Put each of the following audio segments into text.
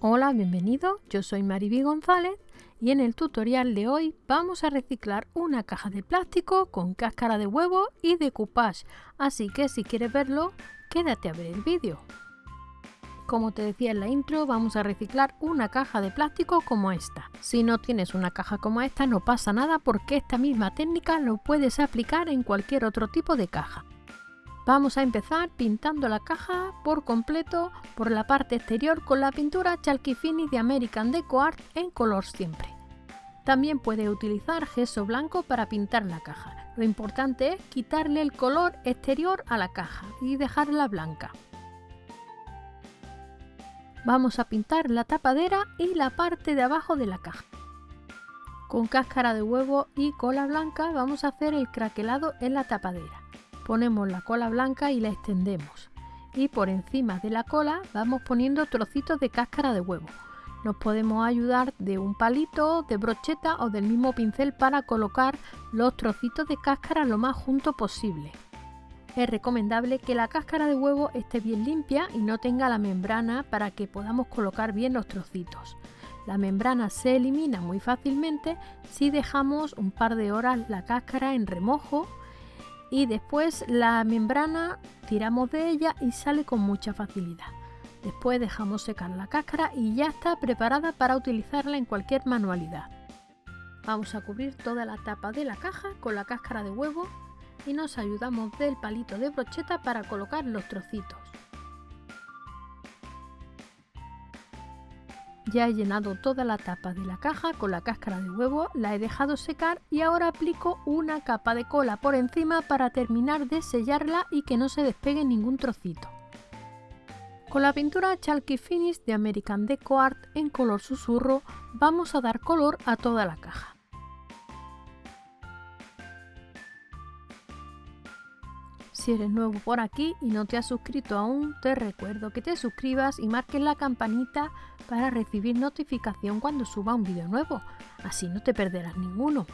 Hola, bienvenido, yo soy Mariby González y en el tutorial de hoy vamos a reciclar una caja de plástico con cáscara de huevo y decoupage, así que si quieres verlo, quédate a ver el vídeo. Como te decía en la intro, vamos a reciclar una caja de plástico como esta. Si no tienes una caja como esta no pasa nada porque esta misma técnica lo puedes aplicar en cualquier otro tipo de caja. Vamos a empezar pintando la caja por completo por la parte exterior con la pintura Chalky Finish de American Deco Art en color siempre. También puedes utilizar gesso blanco para pintar la caja. Lo importante es quitarle el color exterior a la caja y dejarla blanca. Vamos a pintar la tapadera y la parte de abajo de la caja. Con cáscara de huevo y cola blanca vamos a hacer el craquelado en la tapadera ponemos la cola blanca y la extendemos y por encima de la cola vamos poniendo trocitos de cáscara de huevo. Nos podemos ayudar de un palito, de brocheta o del mismo pincel para colocar los trocitos de cáscara lo más junto posible. Es recomendable que la cáscara de huevo esté bien limpia y no tenga la membrana para que podamos colocar bien los trocitos. La membrana se elimina muy fácilmente si dejamos un par de horas la cáscara en remojo y después la membrana tiramos de ella y sale con mucha facilidad. Después dejamos secar la cáscara y ya está preparada para utilizarla en cualquier manualidad. Vamos a cubrir toda la tapa de la caja con la cáscara de huevo y nos ayudamos del palito de brocheta para colocar los trocitos. Ya he llenado toda la tapa de la caja con la cáscara de huevo, la he dejado secar y ahora aplico una capa de cola por encima para terminar de sellarla y que no se despegue ningún trocito. Con la pintura Chalky Finish de American Deco Art en color susurro vamos a dar color a toda la caja. Si eres nuevo por aquí y no te has suscrito aún, te recuerdo que te suscribas y marques la campanita para recibir notificación cuando suba un vídeo nuevo, así no te perderás ninguno.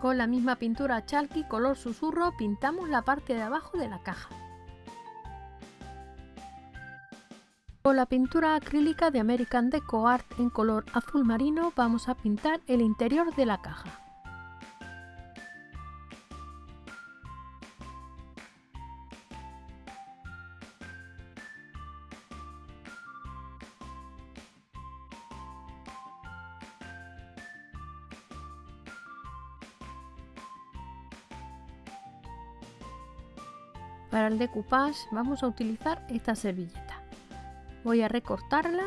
Con la misma pintura chalky color susurro pintamos la parte de abajo de la caja. Con la pintura acrílica de American Deco Art en color azul marino vamos a pintar el interior de la caja. Para el decoupage vamos a utilizar esta servilleta. Voy a recortarla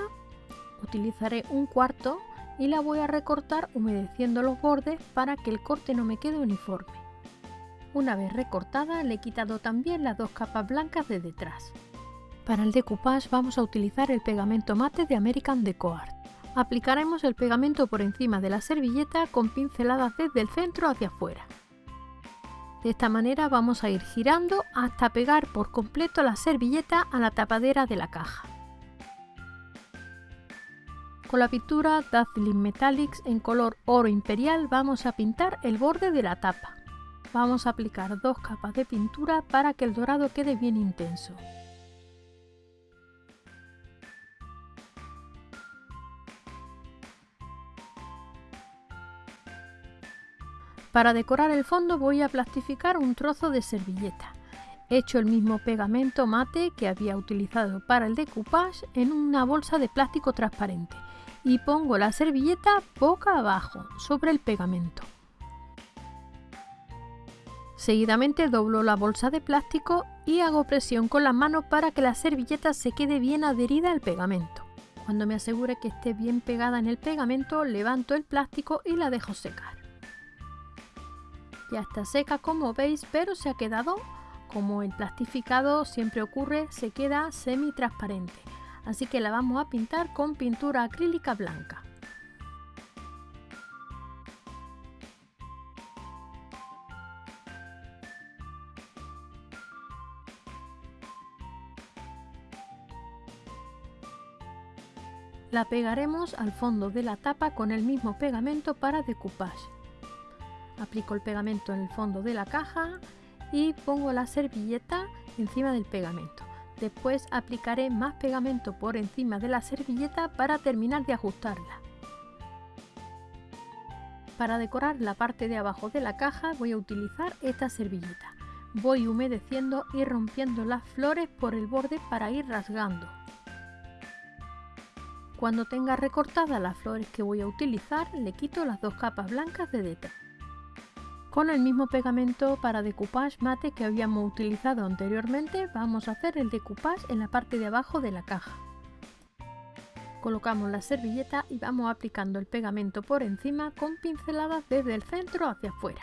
utilizaré un cuarto y la voy a recortar humedeciendo los bordes para que el corte no me quede uniforme. Una vez recortada le he quitado también las dos capas blancas de detrás. Para el decoupage vamos a utilizar el pegamento mate de American Deco Art aplicaremos el pegamento por encima de la servilleta con pinceladas desde el centro hacia afuera de esta manera vamos a ir girando hasta pegar por completo la servilleta a la tapadera de la caja con la pintura Dazzling Metallics en color oro imperial vamos a pintar el borde de la tapa. Vamos a aplicar dos capas de pintura para que el dorado quede bien intenso. Para decorar el fondo voy a plastificar un trozo de servilleta. He hecho el mismo pegamento mate que había utilizado para el decoupage en una bolsa de plástico transparente y pongo la servilleta boca abajo sobre el pegamento. Seguidamente doblo la bolsa de plástico y hago presión con las manos para que la servilleta se quede bien adherida al pegamento. Cuando me asegure que esté bien pegada en el pegamento, levanto el plástico y la dejo secar. Ya está seca como veis, pero se ha quedado, como el plastificado siempre ocurre, se queda semi transparente así que la vamos a pintar con pintura acrílica blanca. La pegaremos al fondo de la tapa con el mismo pegamento para decoupage. Aplico el pegamento en el fondo de la caja y pongo la servilleta encima del pegamento. Después aplicaré más pegamento por encima de la servilleta para terminar de ajustarla. Para decorar la parte de abajo de la caja voy a utilizar esta servilleta. Voy humedeciendo y rompiendo las flores por el borde para ir rasgando. Cuando tenga recortadas las flores que voy a utilizar, le quito las dos capas blancas de detrás. Con el mismo pegamento para decoupage mate que habíamos utilizado anteriormente, vamos a hacer el decoupage en la parte de abajo de la caja. Colocamos la servilleta y vamos aplicando el pegamento por encima con pinceladas desde el centro hacia afuera.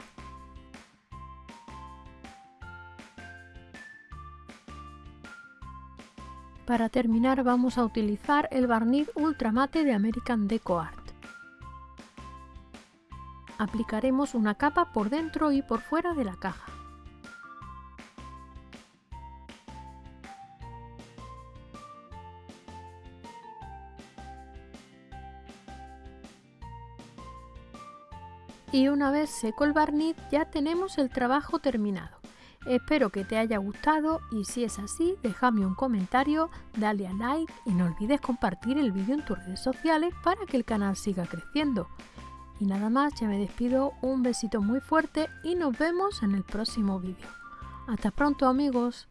Para terminar vamos a utilizar el barniz ultramate de American Deco Art. Aplicaremos una capa por dentro y por fuera de la caja. Y una vez seco el barniz ya tenemos el trabajo terminado. Espero que te haya gustado y si es así, déjame un comentario, dale a like y no olvides compartir el vídeo en tus redes sociales para que el canal siga creciendo. Y nada más, ya me despido, un besito muy fuerte y nos vemos en el próximo vídeo. Hasta pronto amigos.